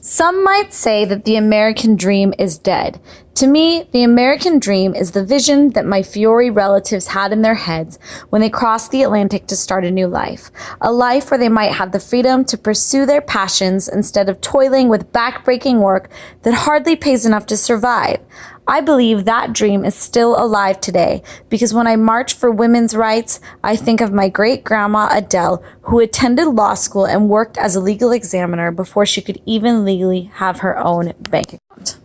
Some might say that the American dream is dead. To me, the American dream is the vision that my Fiore relatives had in their heads when they crossed the Atlantic to start a new life. A life where they might have the freedom to pursue their passions instead of toiling with backbreaking work that hardly pays enough to survive. I believe that dream is still alive today because when I march for women's rights, I think of my great grandma Adele, who attended law school and worked as a legal examiner before she could even legally have her own bank account.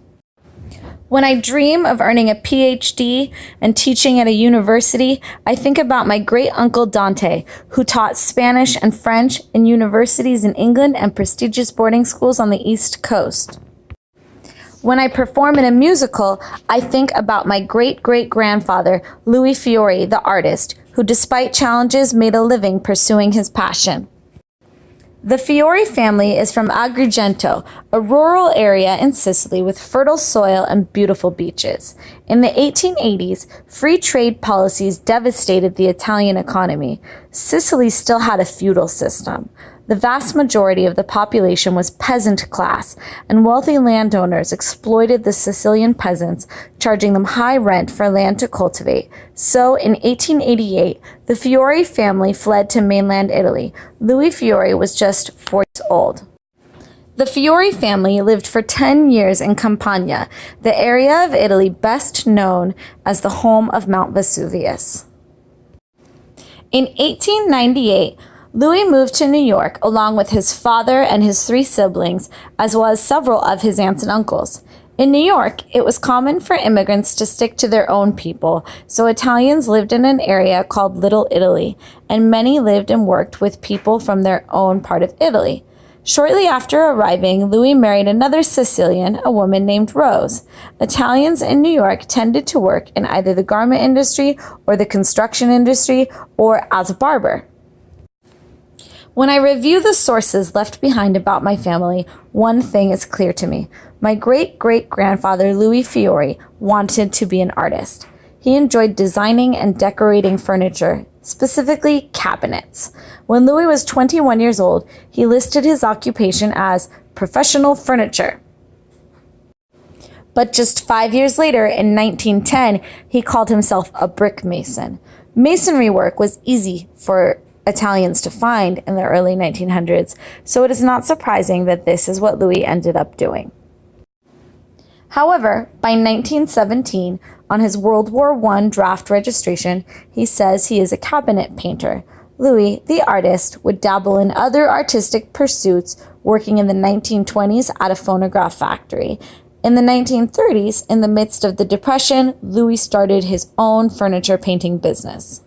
When I dream of earning a PhD and teaching at a university, I think about my great uncle Dante, who taught Spanish and French in universities in England and prestigious boarding schools on the East Coast. When I perform in a musical, I think about my great great grandfather, Louis Fiore, the artist, who despite challenges made a living pursuing his passion. The Fiore family is from Agrigento, a rural area in Sicily with fertile soil and beautiful beaches. In the 1880s, free trade policies devastated the Italian economy. Sicily still had a feudal system. The vast majority of the population was peasant class, and wealthy landowners exploited the Sicilian peasants, charging them high rent for land to cultivate. So, in 1888, the Fiore family fled to mainland Italy. Louis Fiore was just four years old. The Fiore family lived for 10 years in Campania, the area of Italy best known as the home of Mount Vesuvius. In 1898, Louis moved to New York along with his father and his three siblings, as well as several of his aunts and uncles. In New York, it was common for immigrants to stick to their own people, so Italians lived in an area called Little Italy, and many lived and worked with people from their own part of Italy. Shortly after arriving, Louis married another Sicilian, a woman named Rose. Italians in New York tended to work in either the garment industry or the construction industry or as a barber. When I review the sources left behind about my family, one thing is clear to me. My great great grandfather, Louis Fiore, wanted to be an artist. He enjoyed designing and decorating furniture, specifically cabinets. When Louis was 21 years old, he listed his occupation as professional furniture. But just five years later, in 1910, he called himself a brick mason. Masonry work was easy for Italians to find in the early 1900s, so it is not surprising that this is what Louis ended up doing. However, by 1917, on his World War I draft registration, he says he is a cabinet painter. Louis, the artist, would dabble in other artistic pursuits, working in the 1920s at a phonograph factory. In the 1930s, in the midst of the Depression, Louis started his own furniture painting business.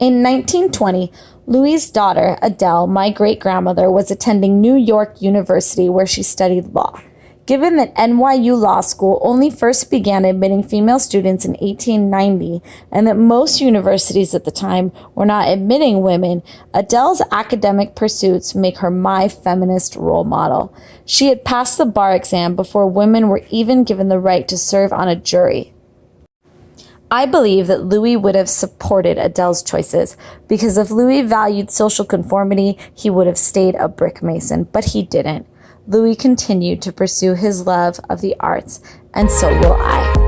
In 1920, Louis's daughter, Adele, my great grandmother, was attending New York University where she studied law. Given that NYU Law School only first began admitting female students in 1890 and that most universities at the time were not admitting women, Adele's academic pursuits make her my feminist role model. She had passed the bar exam before women were even given the right to serve on a jury. I believe that Louis would have supported Adele's choices because if Louis valued social conformity, he would have stayed a brick mason, but he didn't. Louis continued to pursue his love of the arts, and so will I.